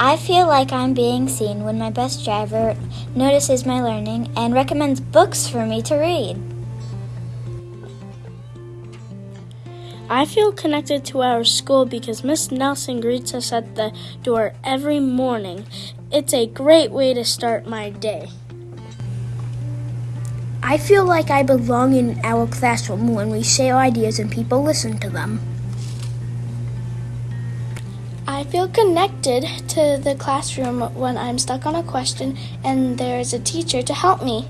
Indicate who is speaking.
Speaker 1: I feel like I'm being seen when my bus driver notices my learning and recommends books for me to read.
Speaker 2: I feel connected to our school because Miss Nelson greets us at the door every morning. It's a great way to start my day.
Speaker 3: I feel like I belong in our classroom when we share ideas and people listen to them.
Speaker 4: I feel connected to the classroom when I'm stuck on a question and there is a teacher to help me.